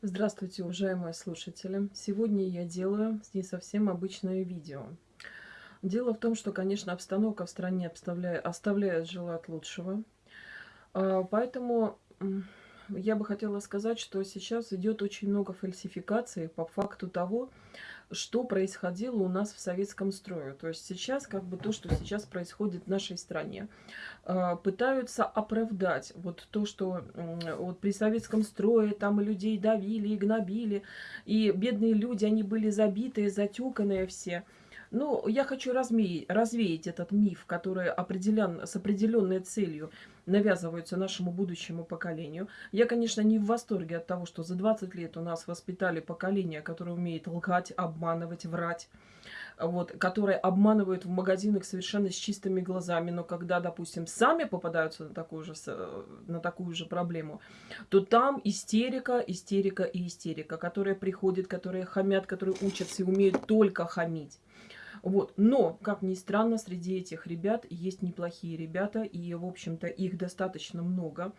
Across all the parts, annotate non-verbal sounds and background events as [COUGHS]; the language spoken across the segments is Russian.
Здравствуйте, уважаемые слушатели! Сегодня я делаю не совсем обычное видео. Дело в том, что, конечно, обстановка в стране оставляет желать лучшего. А, поэтому я бы хотела сказать, что сейчас идет очень много фальсификаций по факту того, что происходило у нас в советском строе. То есть сейчас, как бы то, что сейчас происходит в нашей стране, а, пытаются оправдать вот то, что вот при советском строе там людей давили, и гнобили, и бедные люди, они были забитые, затюканные все – ну, я хочу развеять, развеять этот миф, который определен, с определенной целью навязывается нашему будущему поколению. Я, конечно, не в восторге от того, что за 20 лет у нас воспитали поколение, которое умеет лгать, обманывать, врать вот, которые обманывают в магазинах совершенно с чистыми глазами, но когда, допустим, сами попадаются на такую же, на такую же проблему, то там истерика, истерика и истерика, которые приходят, которые хамят, которые учатся и умеют только хамить. Вот. Но, как ни странно, среди этих ребят есть неплохие ребята, и, в общем-то, их достаточно много.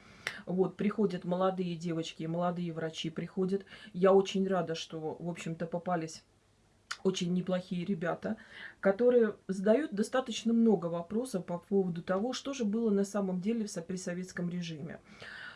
Вот, приходят молодые девочки, молодые врачи приходят. Я очень рада, что, в общем-то, попались очень неплохие ребята, которые задают достаточно много вопросов по поводу того, что же было на самом деле при советском режиме.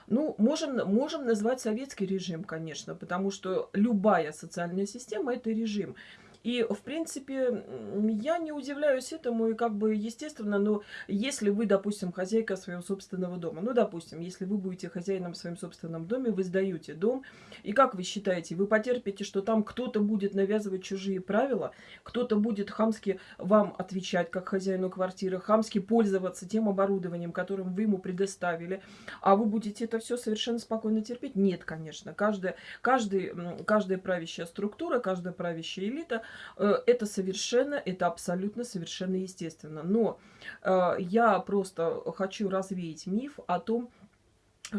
Ну, можем, можем назвать советский режим, конечно, потому что любая социальная система – это режим. И, в принципе, я не удивляюсь этому, и как бы, естественно, но если вы, допустим, хозяйка своего собственного дома, ну, допустим, если вы будете хозяином в своем собственном доме, вы сдаете дом, и как вы считаете, вы потерпите, что там кто-то будет навязывать чужие правила, кто-то будет хамски вам отвечать, как хозяину квартиры, хамски пользоваться тем оборудованием, которым вы ему предоставили, а вы будете это все совершенно спокойно терпеть? Нет, конечно. Каждая, каждый, каждая правящая структура, каждая правящая элита это совершенно, это абсолютно совершенно естественно. Но э, я просто хочу развеять миф о том,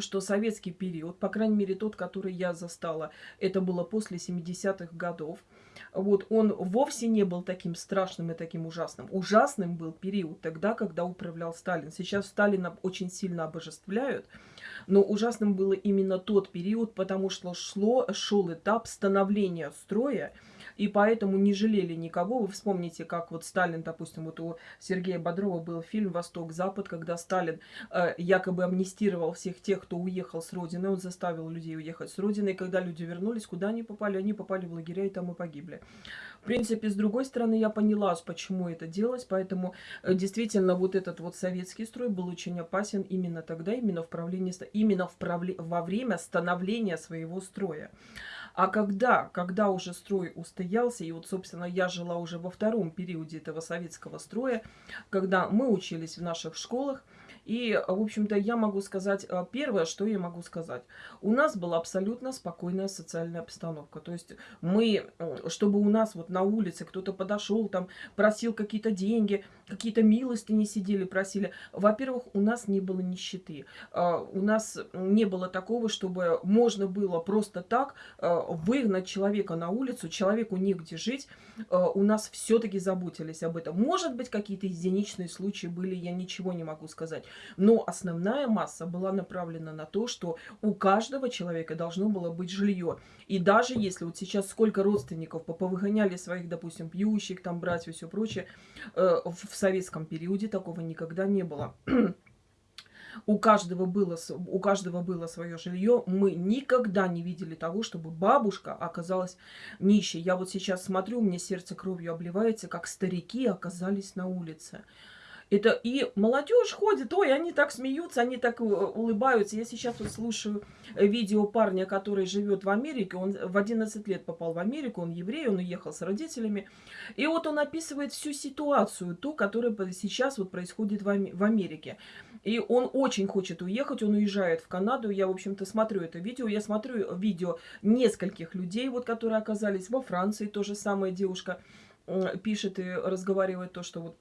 что советский период, по крайней мере тот, который я застала, это было после 70-х годов, вот, он вовсе не был таким страшным и таким ужасным. Ужасным был период тогда, когда управлял Сталин. Сейчас Сталина очень сильно обожествляют, но ужасным было именно тот период, потому что шло, шел этап становления строя, и поэтому не жалели никого. Вы вспомните, как вот Сталин, допустим, вот у Сергея Бодрова был фильм «Восток-Запад», когда Сталин э, якобы амнистировал всех тех, кто уехал с родины, он заставил людей уехать с родины, и когда люди вернулись, куда они попали? Они попали в лагеря и там и погибли. В принципе, с другой стороны, я поняла, почему это делалось, поэтому э, действительно вот этот вот советский строй был очень опасен именно тогда, именно в правлении, именно в правле, во время становления своего строя. А когда, когда уже строй устоялся, и вот, собственно, я жила уже во втором периоде этого советского строя, когда мы учились в наших школах, и, в общем-то, я могу сказать, э, первое, что я могу сказать. У нас была абсолютно спокойная социальная обстановка. То есть мы, чтобы у нас вот на улице кто-то подошел, там, просил какие-то деньги, какие-то милости не сидели, просили. Во-первых, у нас не было нищеты. А, у нас не было такого, чтобы можно было просто так э, выгнать человека на улицу, человеку негде жить. Э, у нас все-таки заботились об этом. Может быть, какие-то единичные случаи были, я ничего не могу сказать. Но основная масса была направлена на то, что у каждого человека должно было быть жилье. И даже если вот сейчас сколько родственников повыгоняли своих, допустим, пьющих, там, братьев и все прочее, э, в советском периоде такого никогда не было. [CLEARS THROAT] у каждого было, у каждого было свое жилье. Мы никогда не видели того, чтобы бабушка оказалась нищей. Я вот сейчас смотрю, мне сердце кровью обливается, как старики оказались на улице. Это и молодежь ходит, ой, они так смеются, они так э, улыбаются. Я сейчас вот слушаю э, видео парня, который живет в Америке. Он в 11 лет попал в Америку, он еврей, он уехал с родителями. И вот он описывает всю ситуацию, ту, которая сейчас вот происходит в Америке. И он очень хочет уехать, он уезжает в Канаду. Я, в общем-то, смотрю это видео. Я смотрю видео нескольких людей, вот, которые оказались во Франции. То же самое девушка пишет и разговаривает то, что вот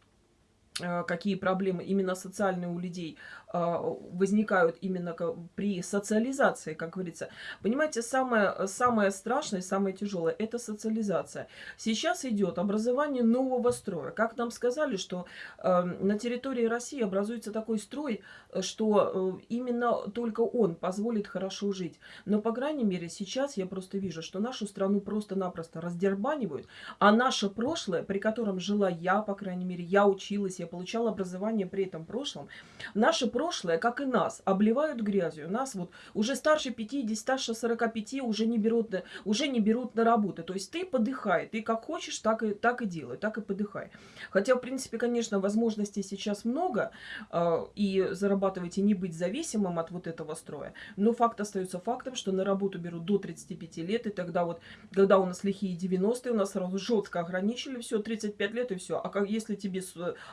какие проблемы именно социальные у людей возникают именно при социализации, как говорится. Понимаете, самое, самое страшное, самое тяжелое – это социализация. Сейчас идет образование нового строя. Как нам сказали, что э, на территории России образуется такой строй, что э, именно только он позволит хорошо жить. Но, по крайней мере, сейчас я просто вижу, что нашу страну просто-напросто раздербанивают, а наше прошлое, при котором жила я, по крайней мере, я училась, я получала образование при этом прошлом, наше прошлое, как и нас, обливают грязью. Нас вот уже старше 50, старше 45 уже не берут, уже не берут на работу. То есть ты подыхай, ты как хочешь, так и, так и делай, так и подыхай. Хотя, в принципе, конечно, возможностей сейчас много, э, и зарабатывать и не быть зависимым от вот этого строя. Но факт остается фактом, что на работу берут до 35 лет, и тогда вот, когда у нас лихие 90-е, у нас сразу жестко ограничили, все, 35 лет и все. А как если тебе,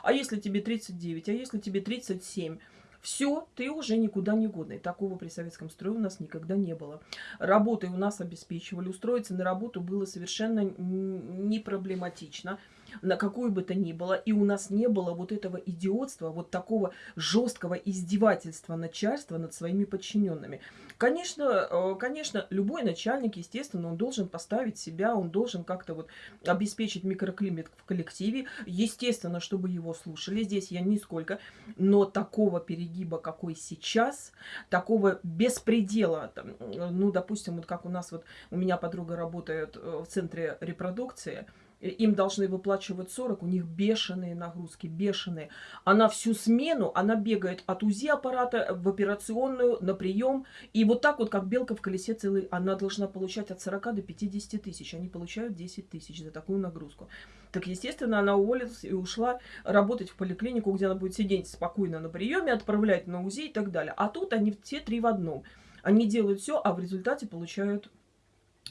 а если тебе 39, а если тебе 37? Все, ты уже никуда не годный. Такого при советском строе у нас никогда не было. Работой у нас обеспечивали. Устроиться на работу было совершенно не проблематично на какую бы то ни было, и у нас не было вот этого идиотства, вот такого жесткого издевательства начальства над своими подчиненными. Конечно, э, конечно, любой начальник, естественно, он должен поставить себя, он должен как-то вот обеспечить микроклимат в коллективе, естественно, чтобы его слушали, здесь я нисколько, но такого перегиба, какой сейчас, такого беспредела, там, ну, допустим, вот как у нас вот, у меня подруга работает э, в центре репродукции, им должны выплачивать 40, у них бешеные нагрузки, бешеные. Она всю смену, она бегает от УЗИ аппарата в операционную, на прием. И вот так вот, как белка в колесе целый, она должна получать от 40 до 50 тысяч. Они получают 10 тысяч за такую нагрузку. Так, естественно, она уволилась и ушла работать в поликлинику, где она будет сидеть спокойно на приеме, отправлять на УЗИ и так далее. А тут они все три в одном. Они делают все, а в результате получают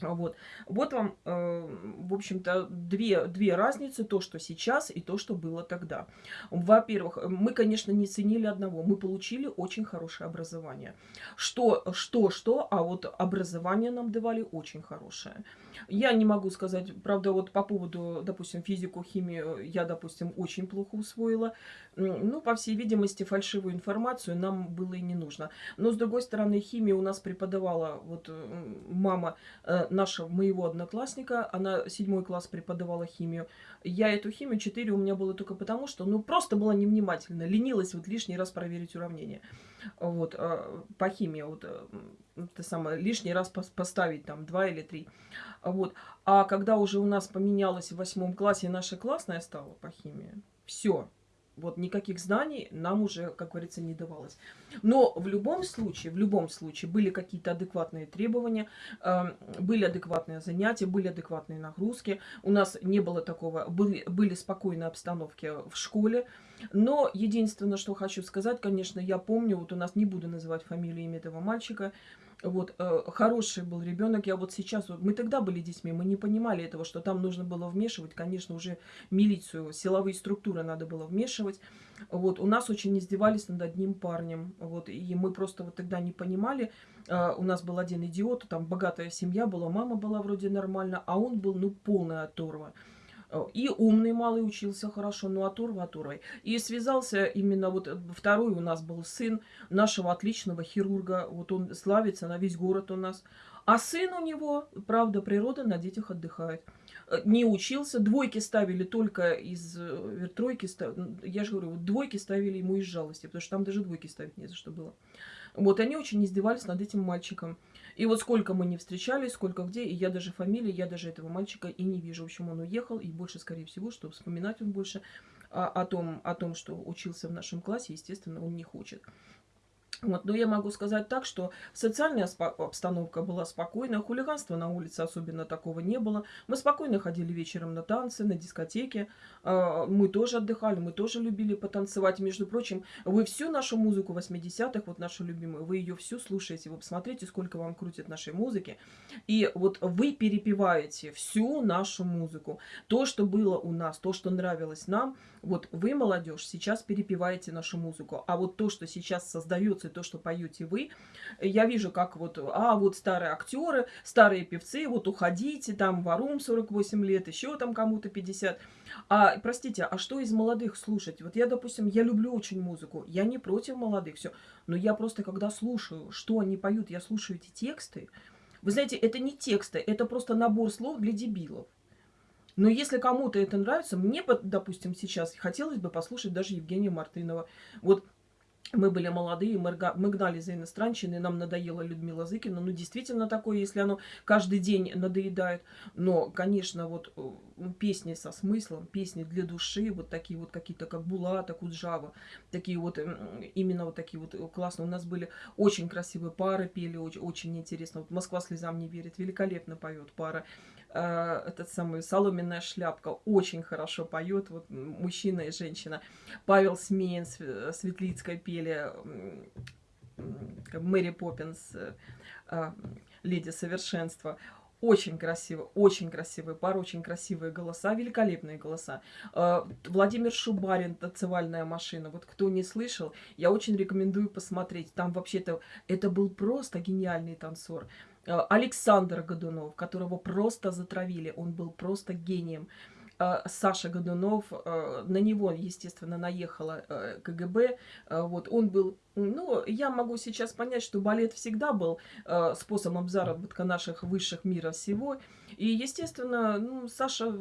вот, вот вам, э, в общем-то, две, две разницы, то, что сейчас и то, что было тогда. Во-первых, мы, конечно, не ценили одного, мы получили очень хорошее образование. Что, что, что, а вот образование нам давали очень хорошее. Я не могу сказать, правда, вот по поводу, допустим, физику, химию я, допустим, очень плохо усвоила. Ну, по всей видимости, фальшивую информацию нам было и не нужно. Но, с другой стороны, химию у нас преподавала вот мама э, нашего, моего одноклассника. Она седьмой класс преподавала химию. Я эту химию 4 у меня было только потому, что, ну, просто была невнимательна. Ленилась вот лишний раз проверить уравнение. Вот, э, по химии, вот, э, это самое, лишний раз поставить там два или три. Вот. А когда уже у нас поменялось в восьмом классе, наша классная стала по химии, все, вот никаких знаний нам уже, как говорится, не давалось. Но в любом случае, в любом случае были какие-то адекватные требования, э, были адекватные занятия, были адекватные нагрузки. У нас не было такого, были, были спокойные обстановки в школе. Но единственное, что хочу сказать, конечно, я помню, вот у нас не буду называть фамилию имя этого мальчика, вот, э, хороший был ребенок. Я вот сейчас, вот, мы тогда были детьми, мы не понимали этого, что там нужно было вмешивать, конечно, уже милицию, силовые структуры надо было вмешивать. Вот, у нас очень издевались над одним парнем, вот, и мы просто вот тогда не понимали. Э, у нас был один идиот, там богатая семья была, мама была вроде нормально, а он был, ну, полная оторва. И умный малый учился хорошо, но оторва оторвой. И связался именно вот э, второй у нас был сын нашего отличного хирурга. Вот он славится на весь город у нас. А сын у него, правда, природа на детях отдыхает. Э, не учился, двойки ставили только из э, тройки, я же говорю, двойки ставили ему из жалости, потому что там даже двойки ставить не за что было. Вот они очень издевались над этим мальчиком. И вот сколько мы не встречались, сколько где, и я даже фамилии, я даже этого мальчика и не вижу. В общем, он уехал, и больше, скорее всего, что вспоминать он больше о, о, том, о том, что учился в нашем классе, естественно, он не хочет. Вот, но я могу сказать так, что социальная обстановка была спокойная, хулиганства на улице особенно такого не было. Мы спокойно ходили вечером на танцы, на дискотеки, а, мы тоже отдыхали, мы тоже любили потанцевать. Между прочим, вы всю нашу музыку 80-х, вот нашу любимую, вы ее всю слушаете, вы посмотрите, сколько вам крутят нашей музыки. И вот вы перепеваете всю нашу музыку. То, что было у нас, то, что нравилось нам, Вот вы, молодежь, сейчас перепеваете нашу музыку, а вот то, что сейчас создается, и то, что поете вы, я вижу, как вот, а, вот старые актеры, старые певцы, вот уходите, там, Варум 48 лет, еще там кому-то 50. А, простите, а что из молодых слушать? Вот я, допустим, я люблю очень музыку, я не против молодых, все, но я просто, когда слушаю, что они поют, я слушаю эти тексты, вы знаете, это не тексты, это просто набор слов для дебилов. Но если кому-то это нравится, мне, допустим, сейчас хотелось бы послушать даже Евгения Мартынова. Вот мы были молодые, мы, гнали за иностранщиной, нам надоела Людмила Зыкина. Ну, действительно такое, если оно каждый день надоедает. Но, конечно, вот э, песни со смыслом, песни для души, вот такие вот какие-то, как Булата, Куджава, такие вот, именно вот такие вот классные. У нас были очень красивые пары, пели очень, очень интересно. Вот «Москва слезам не верит», великолепно поет пара. Э, этот самый соломенная шляпка очень хорошо поет, вот мужчина и женщина. Павел Смеин, Светлицкая пели, Мэри Поппинс, э, э, Леди Совершенства. Очень красиво, очень красивые пары, очень красивые голоса, великолепные голоса. Владимир Шубарин, танцевальная машина. Вот кто не слышал, я очень рекомендую посмотреть. Там вообще-то это был просто гениальный танцор. Э, Александр Годунов, которого просто затравили, он был просто гением. Э, Саша Годунов, э, на него, естественно, наехала КГБ. Вот, он был, ну, я могу сейчас понять, что балет всегда был способом заработка наших высших мира всего. И, естественно, ну, Саша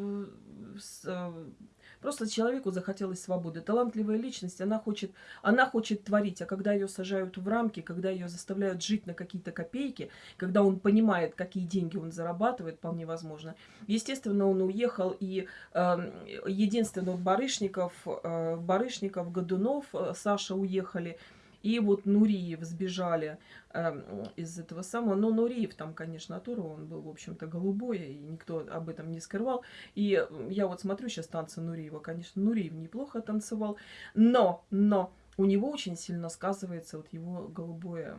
Просто человеку захотелось свободы. Талантливая личность, она хочет, она хочет творить, а когда ее сажают в рамки, когда ее заставляют жить на какие-то копейки, когда он понимает, какие деньги он зарабатывает, вполне возможно. Естественно, он уехал, и э, единственно Барышников, э, Барышников, Годунов, э, Саша уехали, и вот Нуриев сбежали э, из этого самого. Но Нуриев там, конечно, Атура, он был, в общем-то, голубой, и никто об этом не скрывал. И я вот смотрю сейчас танцы Нуриева. Конечно, Нуриев неплохо танцевал, но, но у него очень сильно сказывается вот его голубое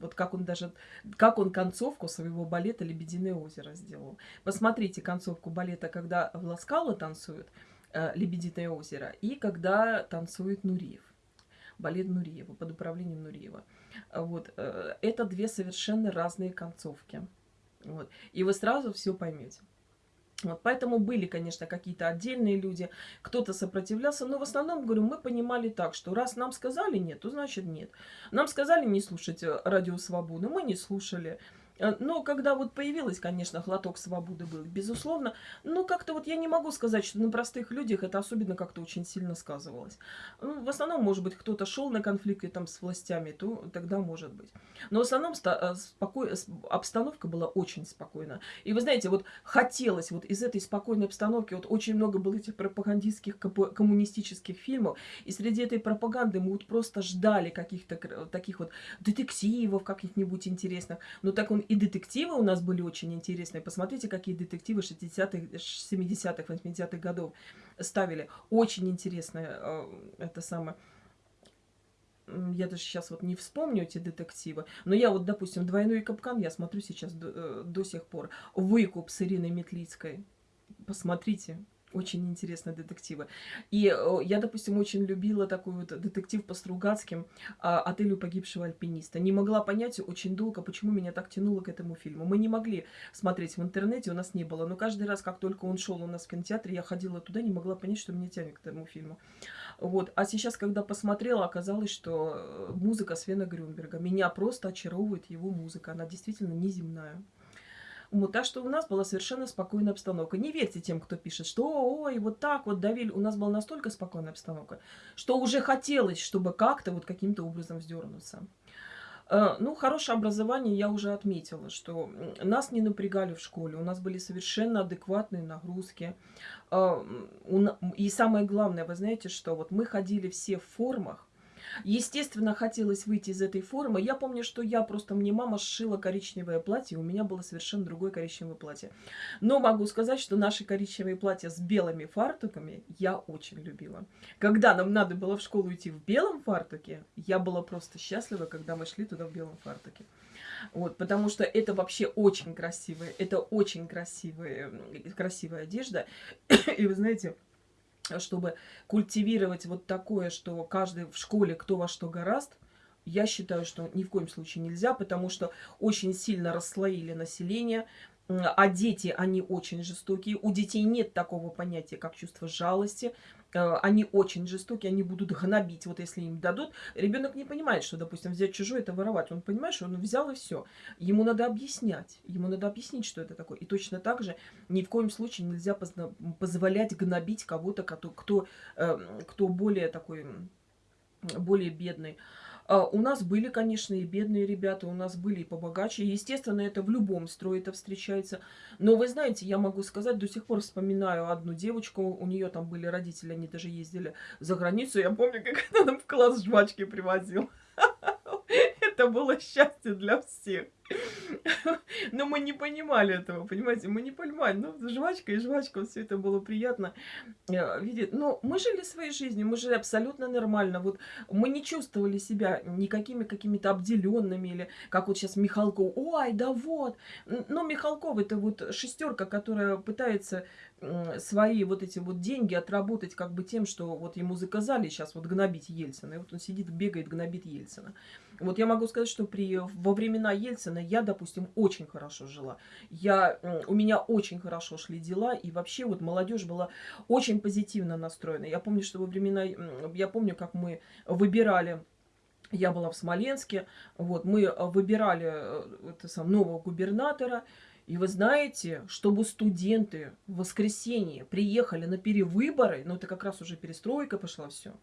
вот как он даже, как он концовку своего балета «Лебединое озеро» сделал. Посмотрите концовку балета, когда Власкала танцует э, «Лебединое озеро» и когда танцует Нуриев балет Нуриева, под управлением Нуриева. Вот. Э, это две совершенно разные концовки. Вот. И вы сразу все поймете. Вот, поэтому были, конечно, какие-то отдельные люди, кто-то сопротивлялся, но в основном, говорю, мы понимали так, что раз нам сказали нет, то значит нет. Нам сказали не слушать э, радио «Свободу», мы не слушали. Э, но когда вот появилась, конечно, глоток свободы был, безусловно, но как-то вот я не могу сказать, что на простых людях это особенно как-то очень сильно сказывалось. Ну, в основном, может быть, кто-то шел на конфликты там с властями, то тогда может быть. Но в основном э, споко... обстановка была очень спокойна. И вы знаете, вот хотелось вот из этой спокойной обстановки, вот очень много было этих пропагандистских коммунистических фильмов, и среди этой пропаганды мы вот просто ждали каких-то таких вот детективов каких-нибудь интересных. Но так он и детективы у нас были очень интересные. Посмотрите, какие детективы 60-х, 70-х, 80-х годов ставили. Очень интересные. Э, это самое я даже сейчас вот не вспомню эти детективы, но я вот, допустим, «Двойной капкан» я смотрю сейчас до, э, до сих пор. «Выкуп» с Ириной Метлицкой. Посмотрите, очень интересные детективы. И э, я, допустим, очень любила такой вот детектив по Стругацким а, «Отелю погибшего альпиниста». Не могла понять очень долго, почему меня так тянуло к этому фильму. Мы не могли смотреть в интернете, у нас не было. Но каждый раз, как только он шел у нас в кинотеатре, я ходила туда, не могла понять, что меня тянет к этому фильму. Вот. А сейчас, когда посмотрела, оказалось, что э, музыка Свена Грюнберга. Меня просто очаровывает его музыка. Она действительно неземная. Так что у нас была совершенно спокойная обстановка. Не верьте тем, кто пишет, что ой, вот так вот давили. У нас была настолько спокойная обстановка, что уже хотелось, чтобы как-то вот каким-то образом вздернуться. Э, ну, хорошее образование я уже отметила, что нас не напрягали в школе, у нас были совершенно адекватные нагрузки. Э, и самое главное, вы знаете, что вот мы ходили все в формах, Естественно, хотелось выйти из этой формы. Я помню, что я просто, мне мама сшила коричневое платье, у меня было совершенно другое коричневое платье. Но могу сказать, что наши коричневые платья с белыми фартуками я очень любила. Когда нам надо было в школу идти в белом фартуке, я была просто счастлива, когда мы шли туда в белом фартуке. Вот, потому что это вообще очень красивая, это очень красивая, красивая одежда. [COUGHS] И вы знаете, чтобы культивировать вот такое, что каждый в школе кто во что гораст, я считаю, что ни в коем случае нельзя, потому что очень сильно расслоили население, а дети, они очень жестокие. У детей нет такого понятия, как чувство жалости. Э, они очень жестокие, они будут гнобить. Вот если им дадут, ребенок не понимает, что, допустим, взять чужое это воровать. Он понимает, что он взял и все. Ему надо объяснять. Ему надо объяснить, что это такое. И точно так же ни в коем случае нельзя позволять гнобить кого-то, кто, кто, э, кто более такой, более бедный. А, у нас были, конечно, и бедные ребята, у нас были и побогаче. Естественно, это в любом строе это встречается. Но вы знаете, я могу сказать, до сих пор вспоминаю одну девочку, у нее там были родители, они даже ездили за границу. Я помню, как [LAUGHS] она нам в класс жвачки привозила. Это было счастье для всех. Но мы не понимали этого, понимаете, мы не понимали. Ну, жвачка и жвачка, все это было приятно э, видеть. Но мы жили своей жизнью, мы жили абсолютно нормально. Вот мы не чувствовали себя никакими какими-то обделенными или как вот сейчас Михалков. Ой, да вот. Но Михалков это вот шестерка, которая пытается свои вот эти вот деньги отработать как бы тем, что вот ему заказали сейчас вот гнобить Ельцина. И вот он сидит, бегает, гнобит Ельцина. Вот я могу сказать, что при, во времена Ельцина я, допустим, очень хорошо жила. Я, у меня очень хорошо шли дела, и вообще вот молодежь была очень позитивно настроена. Я помню, что во времена, я помню, как мы выбирали я была в Смоленске, вот, мы выбирали э, это, сам, нового губернатора, и вы знаете, чтобы студенты в воскресенье приехали на перевыборы, ну это как раз уже перестройка пошла все,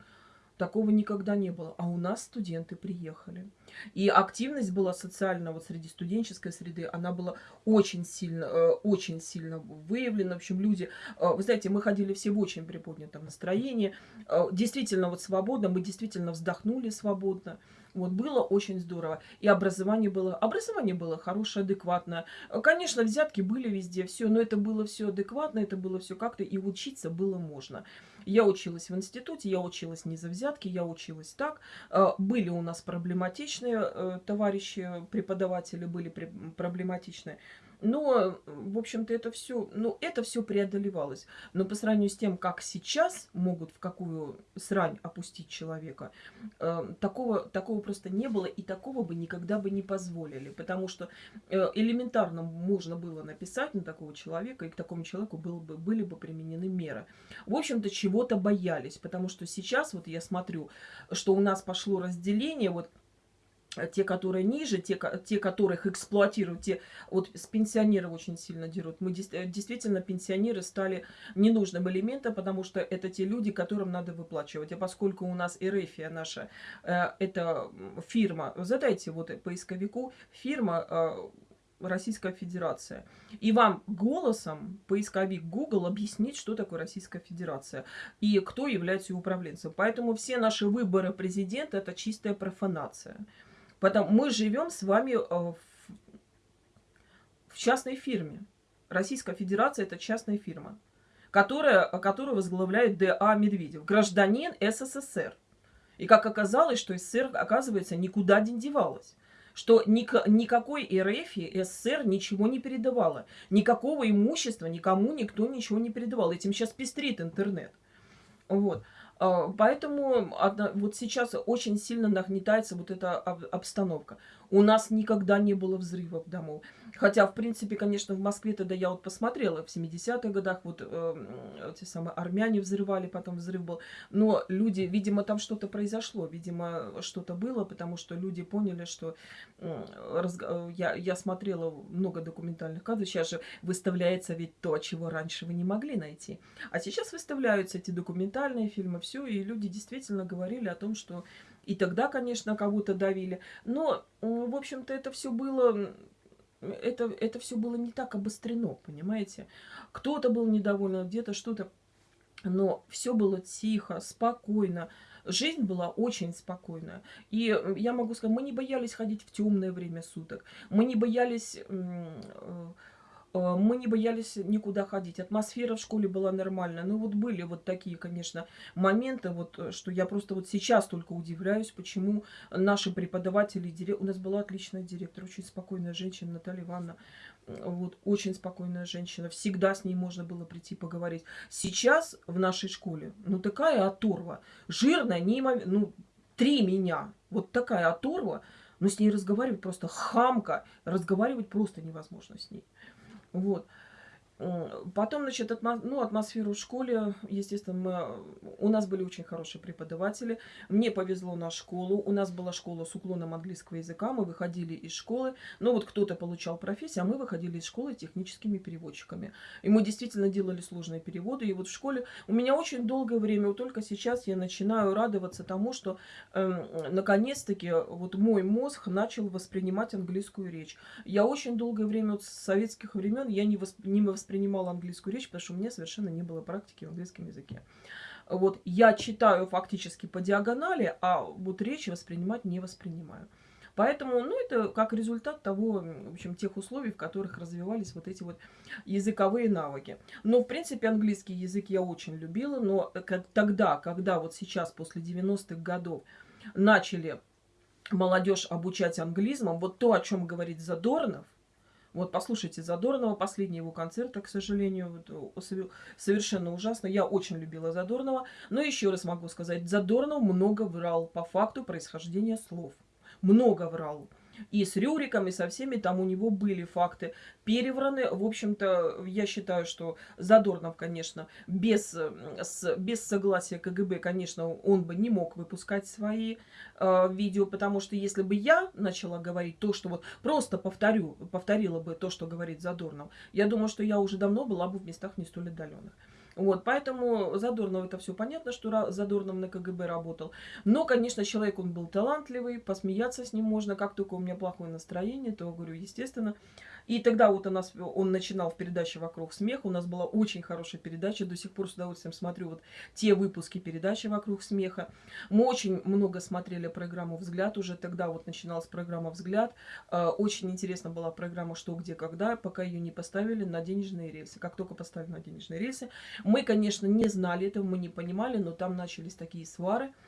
Такого никогда не было. А у нас студенты приехали. И активность была социальная вот среди студенческой среды, она была очень сильно, э, очень сильно выявлена. В общем, люди, э, вы знаете, мы ходили все в очень приподнятом настроении. Э, действительно вот свободно, мы действительно вздохнули свободно. Вот было очень здорово. И образование было, образование было хорошее, адекватное. Конечно, взятки были везде, все, но это было все адекватно, это было все как-то, и учиться было можно. Я училась в институте, я училась не за взятки, я училась так. Э, были у нас проблематичные э, товарищи, преподаватели были проблематичные. Но, в общем-то, это все, ну, это все преодолевалось. Но по сравнению с тем, как сейчас могут в какую срань опустить человека, э, такого, такого просто не было, и такого бы никогда бы не позволили. Потому что э, элементарно можно было написать на такого человека, и к такому человеку было бы, были бы применены меры. В общем-то, чего-то боялись, потому что сейчас, вот я смотрю, что у нас пошло разделение, вот те, которые ниже, те, те, которых эксплуатируют, те, вот с пенсионеров очень сильно дерут. Мы э, действительно, пенсионеры стали ненужным элементом, потому что это те люди, которым надо выплачивать. А поскольку у нас Эрефия наша, э, это фирма, задайте вот поисковику, фирма э, Российская Федерация. И вам голосом поисковик Google объяснит, что такое Российская Федерация и кто является ее управленцем. Поэтому все наши выборы президента – это чистая профанация. Потому мы живем с вами э, в частной фирме. Российская Федерация – это частная фирма, которая, которую возглавляет Д.А. Медведев, гражданин СССР. И как оказалось, что СССР, оказывается, никуда не девалась. Что ник никакой РФ СССР ничего не передавала. Никакого имущества никому никто ничего не передавал. Этим сейчас пестрит интернет. Вот. А, поэтому вот сейчас очень сильно нагнетается вот эта обстановка. У нас никогда не было взрывов домов. Хотя, в принципе, конечно, в Москве тогда я вот посмотрела, в 70-х годах вот э, эти самые армяне взрывали, потом взрыв был. Но люди, видимо, там что-то произошло, видимо, что-то было, потому что люди поняли, что э, разг... я, я смотрела много документальных кадров, сейчас же выставляется ведь то, чего раньше вы не могли найти. А сейчас выставляются эти документальные фильмы, все, и люди действительно говорили о том, что и тогда, конечно, кого-то давили. Но, в общем-то, это все было... Это, это все было не так обострено, понимаете? Кто-то был недоволен, где-то что-то. Но все было тихо, спокойно. Жизнь была очень спокойная. И я могу сказать, мы не боялись ходить в темное время суток. Мы не боялись э, Э, мы не боялись никуда ходить. Атмосфера в школе была нормальная. Ну вот были вот такие, конечно, моменты, вот, э, что я просто вот сейчас только удивляюсь, почему наши преподаватели, у нас была отличная директор, очень спокойная женщина Наталья Ивановна, вот, очень спокойная женщина, всегда с ней можно было прийти поговорить. Сейчас в нашей школе, ну такая оторва, жирная, неимоверно, ну три меня, вот такая оторва, но с ней разговаривать просто хамка, разговаривать просто невозможно с ней. Вот. Потом, значит, атмо, ну, атмосферу в школе, естественно, мы, у нас были очень хорошие преподаватели. Мне повезло на школу. У нас была школа с уклоном английского языка. Мы выходили из школы. Ну, вот кто-то получал профессию, а мы выходили из школы техническими переводчиками. И мы действительно делали сложные переводы. И вот в школе у меня очень долгое время, вот только сейчас я начинаю радоваться тому, что э, наконец-таки вот мой мозг начал воспринимать английскую речь. Я очень долгое время, вот с советских времен, я не, восп... не воспринимала воспринимала английскую речь, потому что у меня совершенно не было практики в английском языке. Вот я читаю фактически по диагонали, а вот речь воспринимать не воспринимаю. Поэтому, ну, это как результат того, в общем, тех условий, в которых развивались вот эти вот языковые навыки. Но, в принципе, английский язык я очень любила, но как, тогда, когда вот сейчас, после 90-х годов, начали молодежь обучать англизмом, вот то, о чем говорит Задорнов, вот послушайте Задорнова, последний его концерт, к сожалению, совершенно ужасно. Я очень любила Задорнова, но еще раз могу сказать, Задорнов много врал по факту происхождения слов. Много врал и с Рюриком, и со всеми там у него были факты перевраны. В общем-то, я считаю, что Задорнов, конечно, без, с, без согласия КГБ, конечно, он бы не мог выпускать свои э, видео, потому что если бы я начала говорить то, что вот просто повторю, повторила бы то, что говорит Задорнов, я думаю, что я уже давно была бы в местах не столь отдаленных. Вот, поэтому Задорнов это все понятно, что Задорнов на КГБ работал. Но, конечно, человек он был талантливый, посмеяться с ним можно. Как только у меня плохое настроение, то, говорю, естественно, и тогда вот у нас, он начинал в передаче «Вокруг смеха». У нас была очень хорошая передача. До сих пор с удовольствием смотрю вот те выпуски передачи «Вокруг смеха». Мы очень много смотрели программу «Взгляд». Уже тогда вот начиналась программа «Взгляд». Э, очень интересна была программа «Что, где, когда», пока ее не поставили на денежные рельсы. Как только поставили на денежные рельсы, мы, конечно, не знали этого, мы не понимали, но там начались такие свары –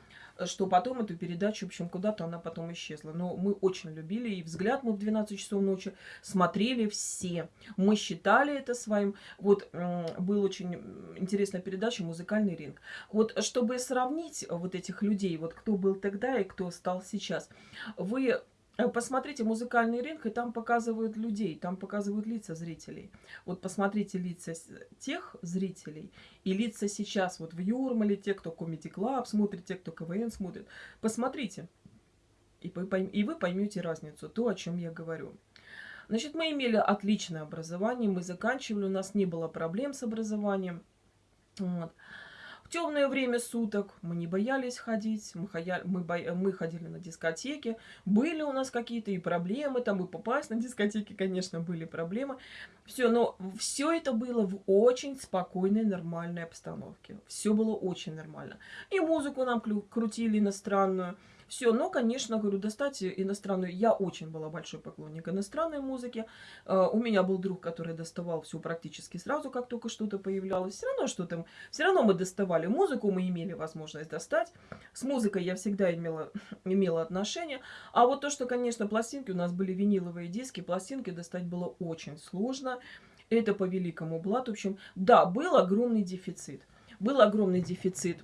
что потом эту передачу, в общем, куда-то она потом исчезла. Но мы очень любили, и «Взгляд» мы в 12 часов ночи смотрели все. Мы считали это своим. Вот был очень интересная передача «Музыкальный ринг». Вот чтобы сравнить вот этих людей, вот кто был тогда и кто стал сейчас, вы посмотрите музыкальный ринг, и там показывают людей, там показывают лица зрителей. Вот посмотрите лица тех зрителей и лица сейчас вот в Юрмале, те, кто Comedy Club смотрит, те, кто КВН смотрит. Посмотрите, и и вы поймете разницу, то, о чем я говорю. Значит, мы имели отличное образование, мы заканчивали, у нас не было проблем с образованием. Вот. В темное время суток мы не боялись ходить, мы, хоя... мы, бо... мы ходили на дискотеки, были у нас какие-то и проблемы, там и попасть на дискотеки, конечно, были проблемы. Все, но все это было в очень спокойной, нормальной обстановке. Все было очень нормально. И музыку нам крутили иностранную, все, но, конечно, говорю, достать иностранную... Я очень была большой поклонник иностранной музыки. Uh, у меня был друг, который доставал все практически сразу, как только что-то появлялось. Все равно что-то... Все равно мы доставали музыку, мы имели возможность достать. С музыкой я всегда имела, [LAUGHS] имела отношение. А вот то, что, конечно, пластинки, у нас были виниловые диски, пластинки достать было очень сложно. Это по великому блату. В общем, да, был огромный дефицит. Был огромный дефицит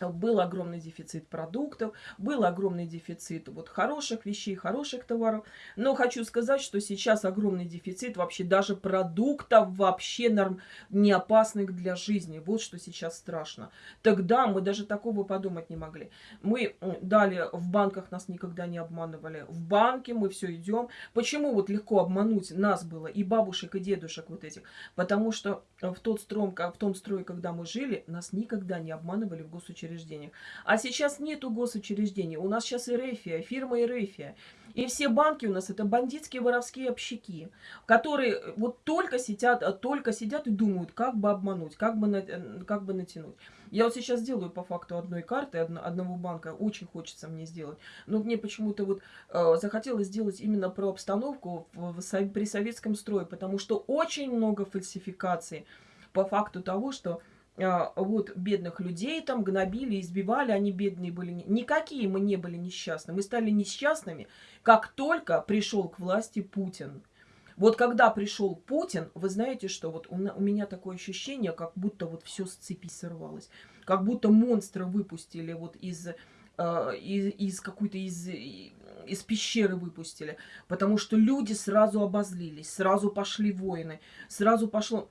был огромный дефицит продуктов, был огромный дефицит вот хороших вещей, хороших товаров. Но хочу сказать, что сейчас огромный дефицит вообще даже продуктов вообще норм, не опасных для жизни. Вот что сейчас страшно. Тогда мы даже такого подумать не могли. Мы дали, в банках нас никогда не обманывали. В банке мы все идем. Почему вот легко обмануть нас было и бабушек, и дедушек вот этих? Потому что в, тот стром, в том строе, когда мы жили, нас никогда не обманывали в госучреждениях госучреждениях. А сейчас нету госучреждений. У нас сейчас Эрефия, фирма Эрефия. И все банки у нас это бандитские воровские общаки, которые э, вот только сидят, э, только сидят и думают, как бы обмануть, как бы, э, как бы натянуть. Я вот сейчас делаю по факту одной карты, одного банка, очень хочется мне сделать. Но мне почему-то вот э, захотелось сделать именно про обстановку в, в, при советском строе, потому что очень много фальсификаций по факту того, что вот бедных людей там гнобили, избивали, они бедные были. Никакие мы не были несчастны. Мы стали несчастными, как только пришел к власти Путин. Вот когда пришел Путин, вы знаете, что вот у, у меня такое ощущение, как будто вот все с цепи сорвалось. Как будто монстра выпустили вот из, э, из, из какой-то из, из пещеры выпустили. Потому что люди сразу обозлились, сразу пошли войны, сразу пошло...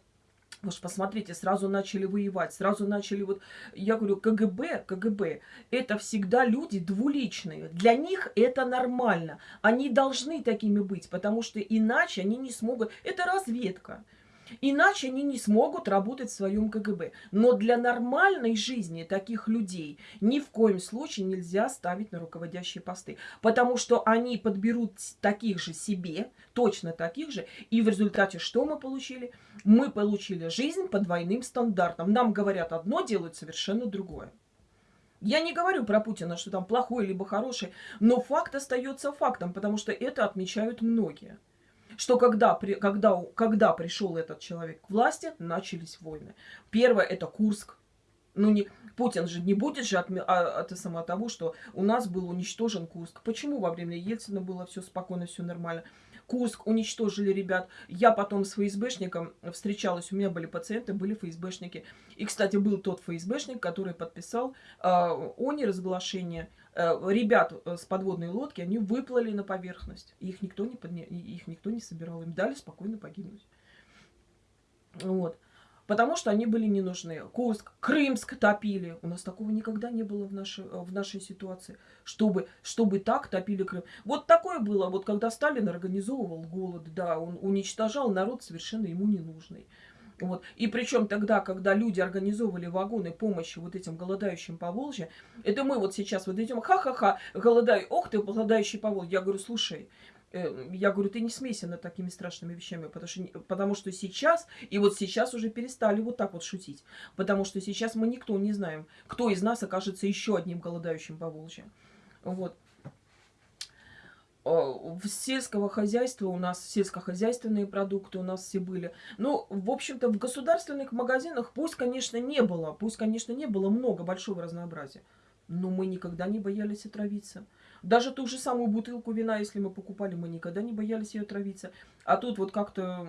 Вы же посмотрите, сразу начали воевать, сразу начали вот... Я говорю, КГБ, КГБ, это всегда люди двуличные. Для них это нормально. Они должны такими быть, потому что иначе они не смогут... Это разведка. Иначе они не смогут работать в своем КГБ. Но для нормальной жизни таких людей ни в коем случае нельзя ставить на руководящие посты. Потому что они подберут таких же себе, точно таких же. И в результате что мы получили? Мы получили жизнь по двойным стандартам. Нам говорят одно, делают совершенно другое. Я не говорю про Путина, что там плохой либо хороший, но факт остается фактом, потому что это отмечают многие что когда, при, когда, когда пришел этот человек к власти, начались войны. Первое это Курск. Ну, не, Путин же не будет же от, а, от, от того, что у нас был уничтожен Курск. Почему во время Ельцина было все спокойно, все нормально? Курск уничтожили ребят. Я потом с ФСБшником встречалась, у меня были пациенты, были ФСБшники. И, кстати, был тот ФСБшник, который подписал э, о неразглашении э, ребят э, с подводной лодки, они выплыли на поверхность. Их никто не, подня... их никто не собирал, им дали спокойно погибнуть. Вот потому что они были не нужны. Курск, Крымск топили. У нас такого никогда не было в нашей, в нашей ситуации, чтобы, чтобы так топили Крым. Вот такое было, вот когда Сталин организовывал голод, да, он уничтожал народ совершенно ему ненужный. Вот. И причем тогда, когда люди организовывали вагоны помощи вот этим голодающим по Волжье, это мы вот сейчас вот идем, ха-ха-ха, голодай, ох ты, голодающий по Волжье. Я говорю, слушай, Э, я говорю, ты не смейся над такими страшными вещами, потому что, потому что сейчас, и вот сейчас уже перестали вот так вот шутить, потому что сейчас мы никто не знаем, кто из нас окажется еще одним голодающим по Волжье. Вот. В сельского хозяйства у нас сельскохозяйственные продукты у нас все были. Ну, в общем-то, в государственных магазинах пусть, конечно, не было, пусть, конечно, не было много большого разнообразия, но мы никогда не боялись отравиться. Даже ту же самую бутылку вина, если мы покупали, мы никогда не боялись ее травиться. А тут вот как-то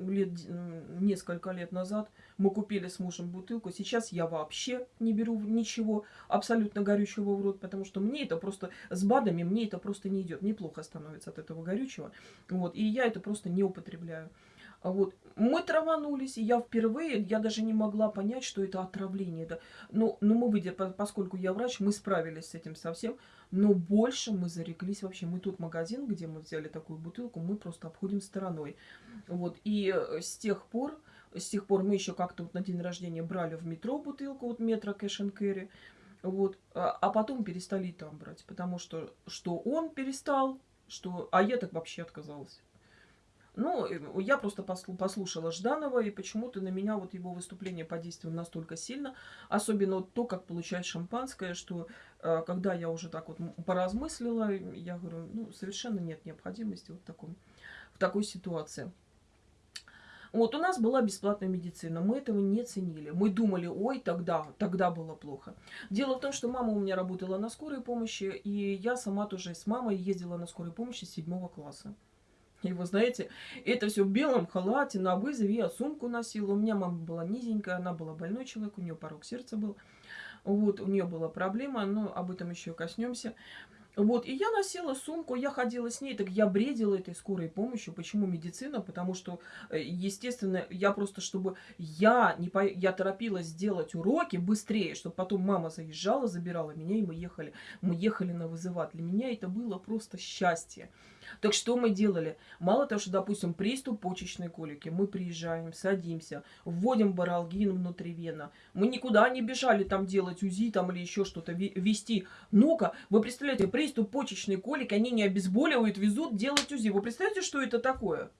лет, несколько лет назад мы купили с мужем бутылку. Сейчас я вообще не беру ничего абсолютно горючего в рот, потому что мне это просто с БАДами, мне это просто не идет. Неплохо становится от этого горючего. Вот, и я это просто не употребляю. А вот. Мы траванулись, и я впервые, я даже не могла понять, что это отравление. Да. Но, но мы, выйдя, поскольку я врач, мы справились с этим совсем. Но больше мы зареклись вообще. Мы тут магазин, где мы взяли такую бутылку, мы просто обходим стороной. Вот. И э, с тех пор, с тех пор мы еще как-то вот на день рождения брали в метро бутылку, вот метро кэш кэрри. Вот. А потом перестали там брать. Потому что, что он перестал, что... А я так вообще отказалась. Ну, я просто послушала Жданова, и почему-то на меня вот его выступление подействовало настолько сильно. Особенно вот то, как получать шампанское, что э, когда я уже так вот поразмыслила, я говорю, ну, совершенно нет необходимости вот в, таком, в такой ситуации. Вот у нас была бесплатная медицина, мы этого не ценили. Мы думали, ой, тогда, тогда было плохо. Дело в том, что мама у меня работала на скорой помощи, и я сама тоже с мамой ездила на скорой помощи с седьмого класса. Вы знаете, это все в белом халате, на вызове, я сумку носила. У меня мама была низенькая, она была больной человек, у нее порог сердца был. Вот, у нее была проблема, но об этом еще коснемся. Вот, и я носила сумку, я ходила с ней, так я бредила этой скорой помощью. Почему медицина? Потому что, э, естественно, я просто, чтобы я не по... я торопилась сделать уроки быстрее, чтобы потом мама заезжала, забирала меня, и мы ехали, мы ехали на вызывать. Для меня это было просто счастье. Так что мы делали? Мало того, что, допустим, приступ почечной колики, мы приезжаем, садимся, вводим баралгин внутривенно. Мы никуда не бежали там делать УЗИ там или еще что-то вести. Ну-ка, вы представляете, приступ почечной колики, они не обезболивают, везут делать УЗИ. Вы представляете, что это такое?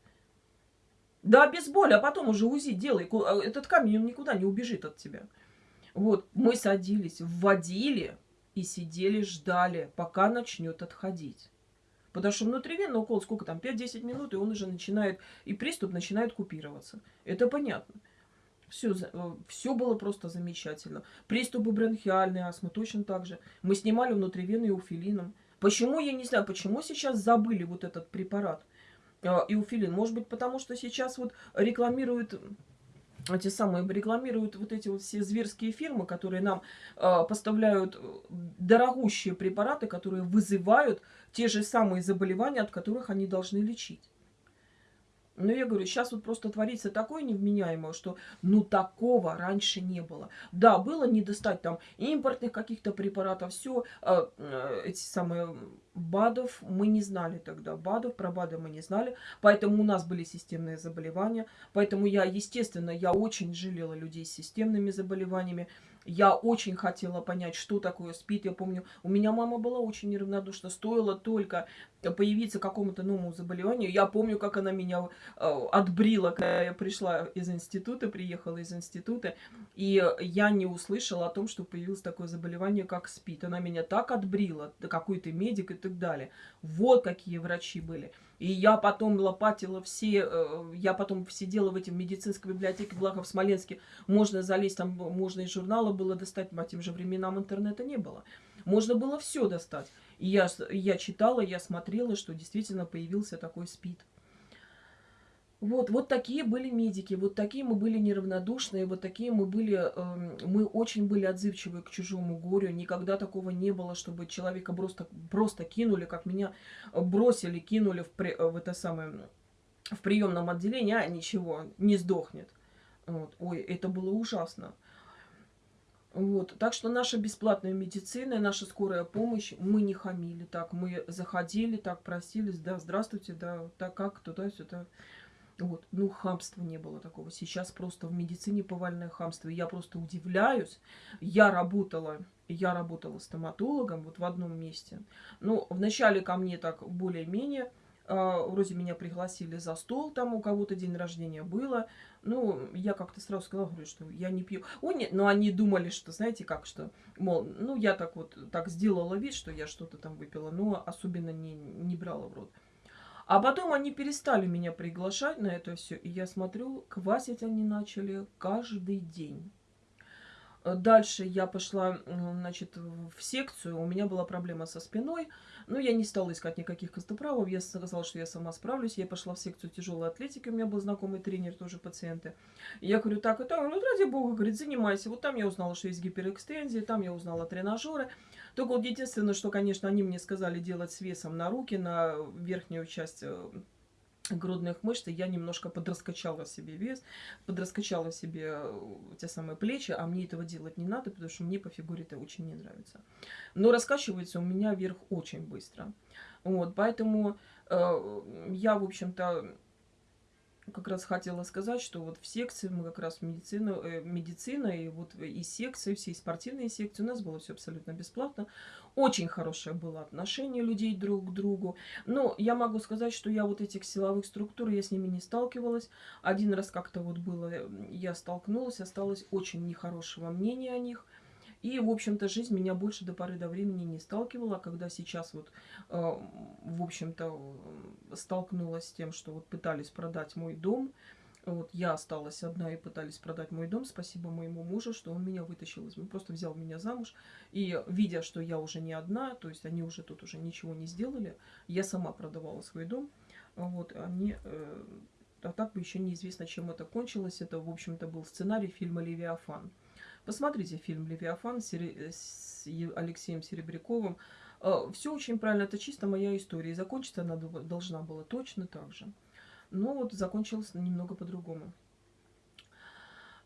Да, без а потом уже УЗИ делай. А этот камень, он никуда не убежит от тебя. Вот, мы садились, вводили и сидели, ждали, пока начнет отходить. Потому что внутривенный укол сколько там, 5-10 минут, и он уже начинает, и приступ начинает купироваться. Это понятно. Все, э, все было просто замечательно. Приступы бронхиальной астмы точно так же. Мы снимали внутривенный уфилином. Почему, я не знаю, почему сейчас забыли вот этот препарат э, иуфилин? Может быть, потому что сейчас вот рекламируют эти самые рекламируют вот эти вот все зверские фирмы, которые нам э, поставляют дорогущие препараты, которые вызывают те же самые заболевания, от которых они должны лечить. Но я говорю, сейчас вот просто творится такое невменяемое, что ну такого раньше не было. Да, было не достать там импортных каких-то препаратов, все, э, э, эти самые БАДов мы не знали тогда. БАДов, про БАДы мы не знали, поэтому у нас были системные заболевания. Поэтому я, естественно, я очень жалела людей с системными заболеваниями. Я очень хотела понять, что такое СПИД. Я помню, у меня мама была очень неравнодушна. Стоило только появиться какому-то новому заболеванию. Я помню, как она меня э, отбрила, когда я пришла из института, приехала из института. И я не услышала о том, что появилось такое заболевание, как СПИД. Она меня так отбрила, какой то медик и так далее. Вот какие врачи были. И я потом лопатила все, э, я потом сидела в этом медицинской библиотеке, благо в Смоленске можно залезть, там можно и журналы было достать, по тем же временам интернета не было. Можно было все достать. И я, я читала, я смотрела, что действительно появился такой СПИД. Вот, вот такие были медики, вот такие мы были неравнодушные, вот такие мы были, э, мы очень были отзывчивы к чужому горю. Никогда такого не было, чтобы человека просто, просто кинули, как меня бросили, кинули в, при, в это самое, в приемном отделении, а ничего, не сдохнет. Вот. Ой, это было ужасно. Вот. Так что наша бесплатная медицина, наша скорая помощь, мы не хамили так. Мы заходили, так просились, да, здравствуйте, да, так как, туда-сюда. Вот. Ну, хамства не было такого. Сейчас просто в медицине повальное хамство. Я просто удивляюсь. Я работала, я работала стоматологом вот в одном месте. Ну, вначале ко мне так более-менее Uh, вроде меня пригласили за стол, там у кого-то день рождения было. Ну, я как-то сразу сказала, говорю, что я не пью. Ой, нет, но они думали, что, знаете, как, что, мол, ну, я так вот, так сделала вид, что я что-то там выпила, но особенно не, не брала в рот. А потом они перестали меня приглашать на это все, и я смотрю, квасить они начали каждый день. Э, дальше я пошла, значит, в секцию, у меня была проблема со спиной, но я не стала искать никаких костоправов, я сказала, что я сама справлюсь, я пошла в секцию тяжелой атлетики, у меня был знакомый тренер, тоже пациенты. я говорю, так и так, ну, ради бога, говорит, занимайся. Вот там я узнала, что есть гиперэкстензия, там я узнала тренажеры. Только вот единственное, что, конечно, они мне сказали делать с весом на руки, на верхнюю часть э, грудных мышц, я немножко подраскачала себе вес, подраскачала себе э, те самые плечи, а мне этого делать не надо, потому что мне по фигуре это очень не нравится. Но раскачивается у меня вверх очень быстро. Вот, поэтому э, я, в общем-то, как раз хотела сказать, что вот в секции мы как раз медицину, э, медицина и вот и секции, все спортивные секции, у нас было все абсолютно бесплатно. Очень хорошее было отношение людей друг к другу. Но я могу сказать, что я вот этих силовых структур, я с ними не сталкивалась. Один раз как-то вот было, я столкнулась, осталось очень нехорошего мнения о них – и, в общем-то, жизнь меня больше до поры до времени не сталкивала, когда сейчас вот, э, в общем-то, столкнулась с тем, что вот пытались продать мой дом. Вот я осталась одна и пытались продать мой дом. Спасибо моему мужу, что он меня вытащил из... Он просто взял меня замуж. И видя, что я уже не одна, то есть они уже тут уже ничего не сделали, я сама продавала свой дом. Вот они... Э, а так бы еще неизвестно, чем это кончилось. Это, в общем-то, был сценарий фильма «Левиафан». Посмотрите фильм «Левиафан» с Алексеем Серебряковым. Э, Все очень правильно, это чисто моя история. И закончиться она должна была точно так же. Но вот закончилось немного по-другому.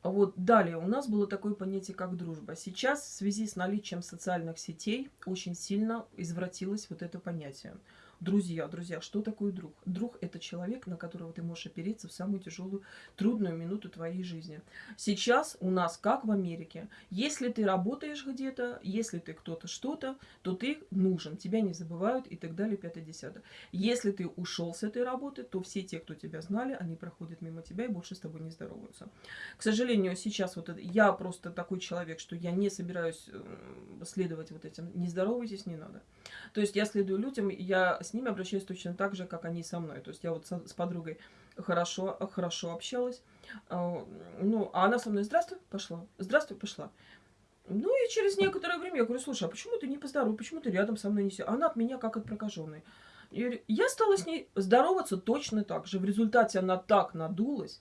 Вот далее у нас было такое понятие, как дружба. Сейчас в связи с наличием социальных сетей очень сильно извратилось вот это понятие. Друзья, друзья, что такое друг? Друг – это человек, на которого ты можешь опереться в самую тяжелую, трудную минуту твоей жизни. Сейчас у нас, как в Америке, если ты работаешь где-то, если ты кто-то что-то, то ты нужен, тебя не забывают и так далее, 5-10. Если ты ушел с этой работы, то все те, кто тебя знали, они проходят мимо тебя и больше с тобой не здороваются. К сожалению, сейчас вот это, я просто такой человек, что я не собираюсь следовать вот этим. Не здоровайтесь, не надо. То есть я следую людям, я с ними обращаюсь точно так же, как они со мной. То есть я вот с, с подругой хорошо, хорошо общалась. А, ну, а она со мной «Здравствуй, пошла, здравствуй, пошла». Ну и через некоторое время я говорю, слушай, а почему ты не поздоровый, почему ты рядом со мной не сидишь? Она от меня как от прокаженной. Я стала с ней здороваться точно так же. В результате она так надулась.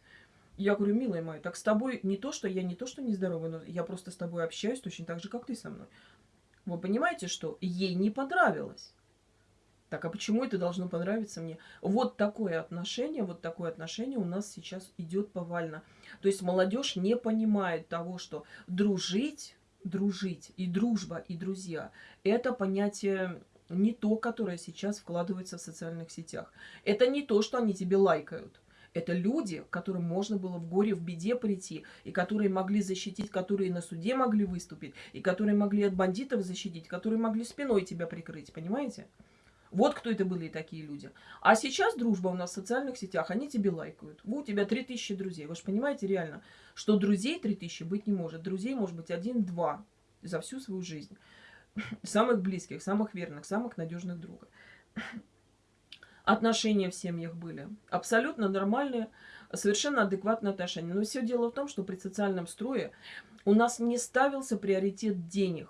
Я говорю, милая моя, так с тобой не то, что я не то, что не здоровая, но я просто с тобой общаюсь точно так же, как ты со мной. Вы понимаете, что ей не понравилось. Так, а почему это должно понравиться мне? Вот такое отношение, вот такое отношение у нас сейчас идет повально. То есть молодежь не понимает того, что дружить, дружить и дружба, и друзья – это понятие не то, которое сейчас вкладывается в социальных сетях. Это не то, что они тебе лайкают. Это люди, которым можно было в горе, в беде прийти, и которые могли защитить, которые на суде могли выступить, и которые могли от бандитов защитить, которые могли спиной тебя прикрыть, понимаете? Вот кто это были такие люди. А сейчас дружба у нас в социальных сетях, они тебе лайкают. У тебя 3000 друзей. Вы же понимаете реально, что друзей 3000 быть не может. Друзей может быть один-два за всю свою жизнь. [LAUGHS] Самых близких, самых верных, самых надежных друга. [CLEARS THROAT] Отношения в семьях были. Абсолютно нормальные, совершенно адекватные отношения. Но все дело в том, что при социальном строе у нас не ставился приоритет денег.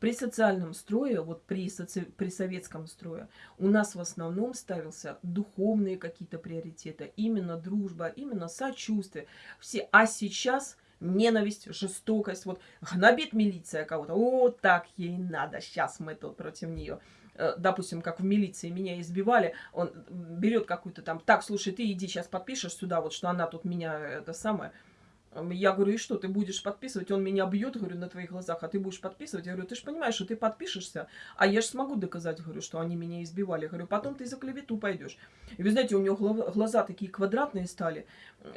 При социальном строе, вот при, соци... при советском строе, у нас в основном ставился духовные какие-то приоритеты. Именно дружба, именно сочувствие. Все. А сейчас ненависть, жестокость. Вот гнобит милиция кого-то. О, так ей надо. Сейчас мы тут против нее э, допустим, как в милиции меня избивали, он берет какую-то там, так, слушай, ты иди сейчас подпишешь сюда, вот что она тут меня, это самое, я говорю, и что, ты будешь подписывать? Он меня бьет, говорю, на твоих глазах, а ты будешь подписывать? Я говорю, ты же понимаешь, что ты подпишешься, а я же смогу доказать, говорю, что они меня избивали. Говорю, потом ты за клевету пойдешь. И вы знаете, у нее глаза такие квадратные стали.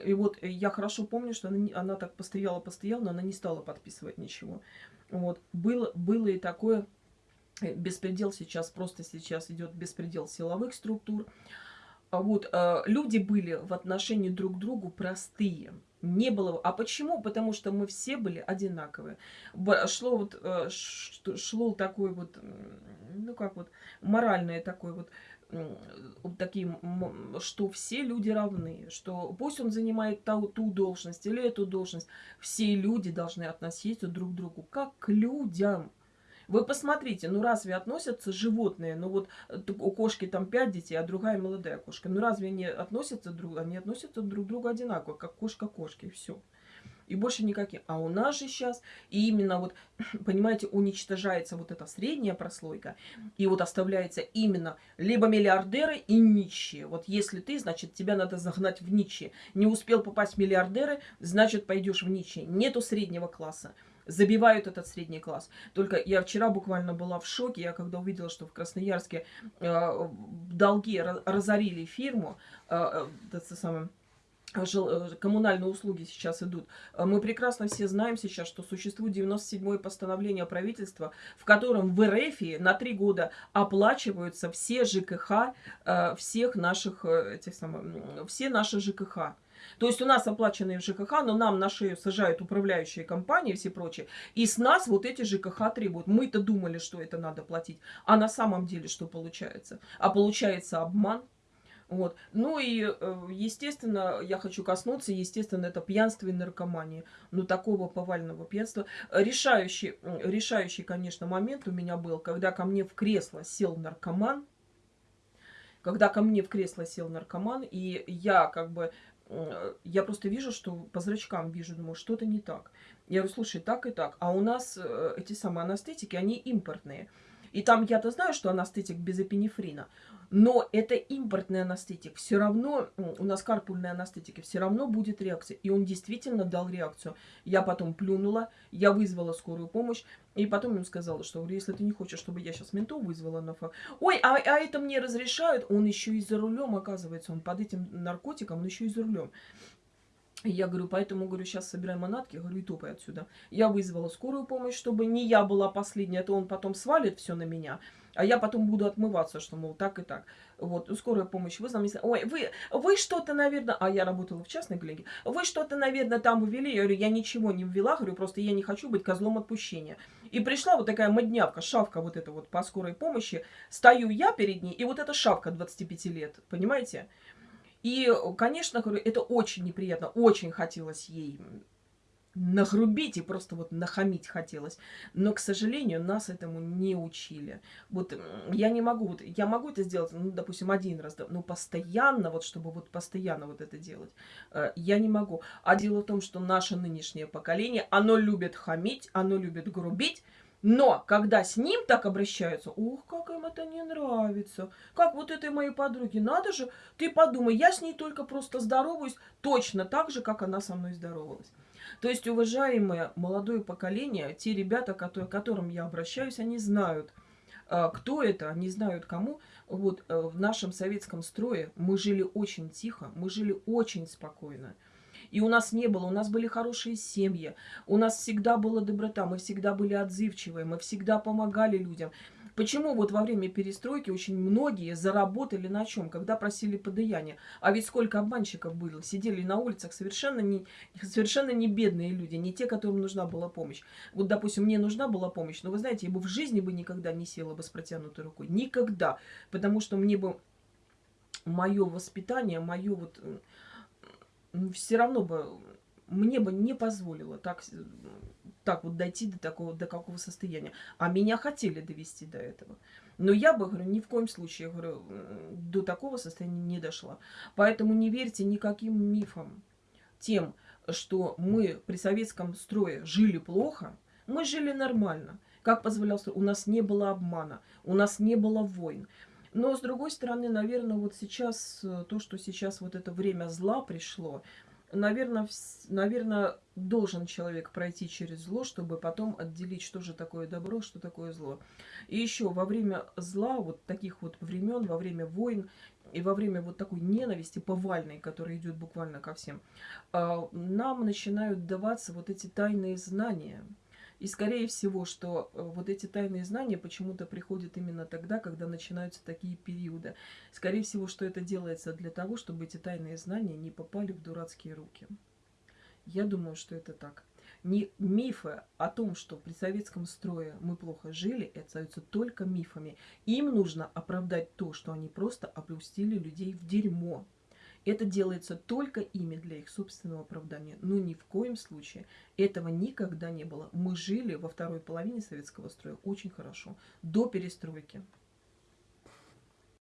И вот я хорошо помню, что она, она так постояла-постояла, но она не стала подписывать ничего. Вот. Было, было и такое, э, беспредел сейчас, просто сейчас идет беспредел силовых структур. А вот, э, люди были в отношении друг к другу простые не было. А почему? Потому что мы все были одинаковые. Шло вот, э, шло такой вот, ну как вот, моральное такое вот, такие, что все люди равны, что пусть он занимает ту, ту должность или эту должность, все люди должны относиться друг к другу как к людям. Вы посмотрите, ну разве относятся животные, ну вот э, у кошки там пять детей, а другая молодая кошка, ну разве они относятся друг, они относятся друг к другу одинаково, как кошка кошки, и все. И больше никаких. А у нас же сейчас, и именно вот, [CLEARS THROAT] понимаете, уничтожается вот эта средняя прослойка, и вот оставляется именно либо миллиардеры и нищие. Вот если ты, значит, тебя надо загнать в нищие. Не успел попасть в миллиардеры, значит, пойдешь в нищие. Нету среднего класса забивают этот средний класс. Только я вчера буквально была в шоке, я когда увидела, что в Красноярске э, долги разорили фирму, э, э, это самое, э, коммунальные услуги сейчас идут. Мы прекрасно все знаем сейчас, что существует 97-е постановление правительства, в котором в РФ на три года оплачиваются все ЖКХ, э, всех наших, этих самых, все наши ЖКХ. То есть у нас оплаченные в ЖКХ, но нам на шею сажают управляющие компании и все прочее. И с нас вот эти ЖКХ требуют. Мы-то думали, что это надо платить. А на самом деле что получается? А получается обман. Вот. Ну и, э, естественно, я хочу коснуться, естественно, это пьянство и наркомания. Ну, такого повального пьянства. Решающий, решающий, конечно, момент у меня был, когда ко мне в кресло сел наркоман. Когда ко мне в кресло сел наркоман, и я как бы я просто вижу, что по зрачкам вижу, думаю, что-то не так. Я говорю, слушай, так и так. А у нас э, эти самые анестетики, они импортные. И там я-то знаю, что анестетик без эпинефрина. Но это импортный анестетик. Все равно, у нас карпульные анестетики, все равно будет реакция. И он действительно дал реакцию. Я потом плюнула, я вызвала скорую помощь. И потом им сказала, что если ты не хочешь, чтобы я сейчас ментов вызвала на факт. Ой, а, а это мне разрешают. Он еще и за рулем, оказывается. Он под этим наркотиком, он еще и за рулем. Я говорю, поэтому, говорю, сейчас собираем манатки, говорю, и топай отсюда. Я вызвала скорую помощь, чтобы не я была последняя, а то он потом свалит все на меня, а я потом буду отмываться, что, мол, так и так. Вот, скорая помощь вызвала, ой, вы, вы что-то, наверное, а я работала в частной клинике, вы что-то, наверное, там ввели, я говорю, я ничего не ввела, говорю, просто я не хочу быть козлом отпущения. И пришла вот такая моднявка, шавка вот эта вот по скорой помощи, стою я перед ней, и вот эта шавка 25 лет, понимаете? И, конечно, говорю, это очень неприятно, очень хотелось ей нагрубить и просто вот нахамить хотелось. Но, к сожалению, нас этому не учили. Вот я не могу, вот я могу это сделать, ну, допустим, один раз, но постоянно, вот чтобы вот постоянно вот это делать, э, я не могу. А дело в том, что наше нынешнее поколение, оно любит хамить, оно любит грубить, но когда с ним так обращаются, ух, как им это не нравится. Как вот этой моей подруге, надо же, ты подумай, я с ней только просто здороваюсь точно так же, как она со мной здоровалась. То есть, уважаемое молодое поколение, те ребята, которые, к которым я обращаюсь, они знают, а, кто это, они знают кому. Вот э, в нашем советском строе мы жили очень тихо, мы жили очень спокойно. И у нас не было, у нас были хорошие семьи, у нас всегда была доброта, мы всегда были отзывчивые, мы всегда помогали людям. Почему вот во время перестройки очень многие заработали на чем, когда просили подаяние? А ведь сколько обманщиков было, сидели на улицах совершенно не, совершенно не бедные люди, не те, которым нужна была помощь. Вот, допустим, мне нужна была помощь, но вы знаете, я бы в жизни бы никогда не села бы с протянутой рукой. Никогда. Потому что мне бы мое воспитание, мое вот все равно бы мне бы не позволило так, так вот дойти до такого, до какого состояния. А меня хотели довести до этого. Но я бы, говорю, ни в коем случае, говорю, до такого состояния не дошла. Поэтому не верьте никаким мифам. Тем, что мы при советском строе жили плохо, мы жили нормально. Как позволял строй? У нас не было обмана, у нас не было войн. Но, с другой стороны, наверное, вот сейчас, э, то, что сейчас вот это время зла пришло, наверное, наверное, должен человек пройти через зло, чтобы потом отделить, что же такое добро, что такое зло. И еще во время зла, вот таких вот времен, во время войн и во время вот такой ненависти повальной, которая идет буквально ко всем, а, нам начинают даваться вот эти тайные знания – и скорее всего, что э, вот эти тайные знания почему-то приходят именно тогда, когда начинаются такие периоды. Скорее всего, что это делается для того, чтобы эти тайные знания не попали в дурацкие руки. Я думаю, что это так. Не мифы о том, что при советском строе мы плохо жили, это остаются только мифами. Им нужно оправдать то, что они просто опустили людей в дерьмо. Это делается только ими для их собственного оправдания. Но ни в коем случае этого никогда не было. Мы жили во второй половине советского строя очень хорошо, до перестройки.